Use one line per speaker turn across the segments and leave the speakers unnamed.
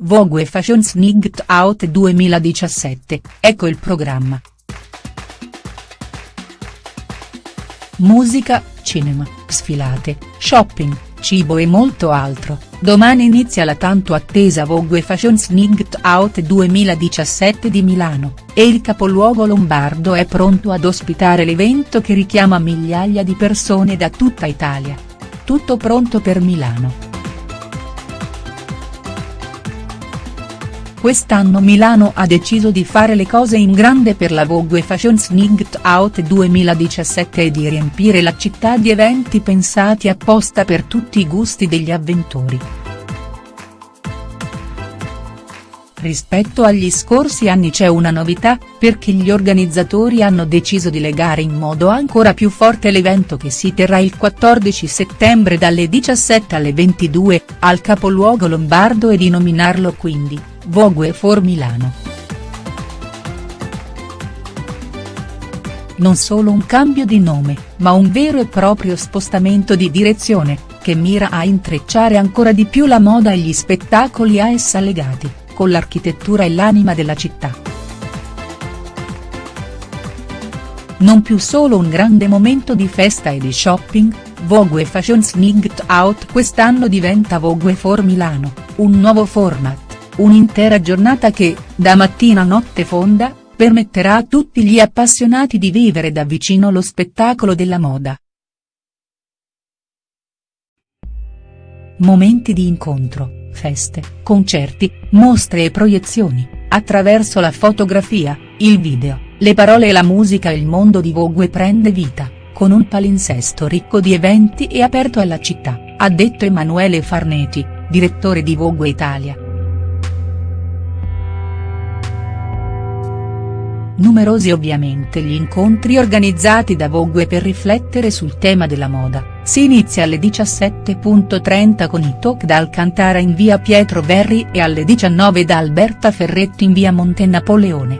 Vogue Fashion Snigged Out 2017, ecco il programma. Musica, cinema, sfilate, shopping, cibo e molto altro, domani inizia la tanto attesa Vogue Fashion Snigged Out 2017 di Milano, e il capoluogo lombardo è pronto ad ospitare l'evento che richiama migliaia di persone da tutta Italia. Tutto pronto per Milano. Quest'anno Milano ha deciso di fare le cose in grande per la Vogue Fashion Snigged Out 2017 e di riempire la città di eventi pensati apposta per tutti i gusti degli avventori. Rispetto agli scorsi anni c'è una novità, perché gli organizzatori hanno deciso di legare in modo ancora più forte l'evento che si terrà il 14 settembre dalle 17 alle 22, al capoluogo lombardo e di nominarlo quindi, Vogue for Milano. Non solo un cambio di nome, ma un vero e proprio spostamento di direzione, che mira a intrecciare ancora di più la moda e gli spettacoli a essa legati, con l'architettura e l'anima della città. Non più solo un grande momento di festa e di shopping, Vogue Fashion Snigged Out quest'anno diventa Vogue for Milano, un nuovo format un'intera giornata che, da mattina a notte fonda, permetterà a tutti gli appassionati di vivere da vicino lo spettacolo della moda. Momenti di incontro, feste, concerti, mostre e proiezioni, attraverso la fotografia, il video, le parole e la musica il mondo di Vogue prende vita, con un palinsesto ricco di eventi e aperto alla città, ha detto Emanuele Farneti, direttore di Vogue Italia. Numerosi ovviamente gli incontri organizzati da Vogue per riflettere sul tema della moda, si inizia alle 17.30 con i talk da Alcantara in via Pietro Verri e alle 19 da Alberta Ferretto in via Monte Napoleone.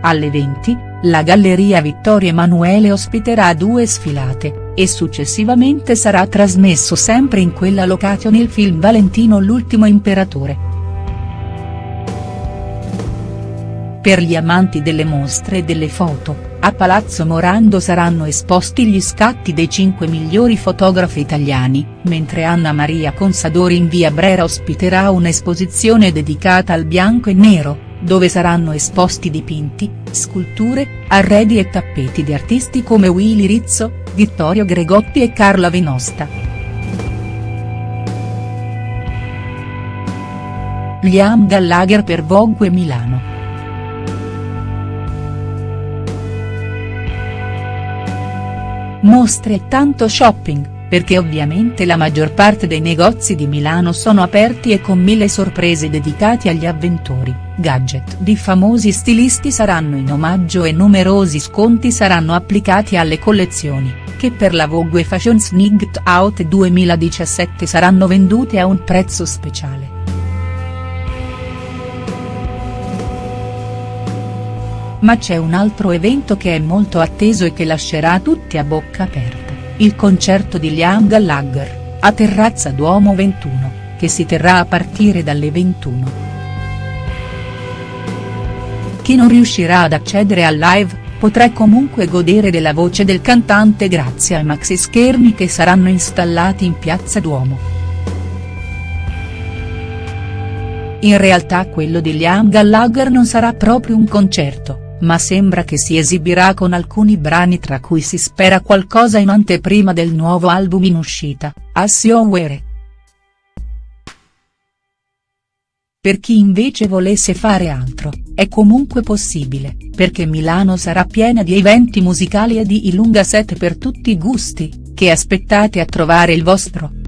Alle 20, la Galleria Vittorio Emanuele ospiterà due sfilate, e successivamente sarà trasmesso sempre in quella location il film Valentino l'ultimo imperatore. Per gli amanti delle mostre e delle foto, a Palazzo Morando saranno esposti gli scatti dei cinque migliori fotografi italiani, mentre Anna Maria Consadori in via Brera ospiterà un'esposizione dedicata al bianco e nero, dove saranno esposti dipinti, sculture, arredi e tappeti di artisti come Willy Rizzo, Vittorio Gregotti e Carla Venosta. Liam Gallagher per Vogue Milano. Mostre e tanto shopping, perché ovviamente la maggior parte dei negozi di Milano sono aperti e con mille sorprese dedicati agli avventori, gadget di famosi stilisti saranno in omaggio e numerosi sconti saranno applicati alle collezioni, che per la Vogue Fashion Snigged Out 2017 saranno vendute a un prezzo speciale. Ma c'è un altro evento che è molto atteso e che lascerà tutti a bocca aperta, il concerto di Liam Gallagher, a Terrazza Duomo 21, che si terrà a partire dalle 21. Chi non riuscirà ad accedere al live, potrà comunque godere della voce del cantante grazie ai maxi schermi che saranno installati in piazza Duomo. In realtà quello di Liam Gallagher non sarà proprio un concerto, ma sembra che si esibirà con alcuni brani tra cui si spera qualcosa in anteprima del nuovo album in uscita, Assio Were. Per chi invece volesse fare altro, è comunque possibile, perché Milano sarà piena di eventi musicali e di ilunga set per tutti i gusti, che aspettate a trovare il vostro.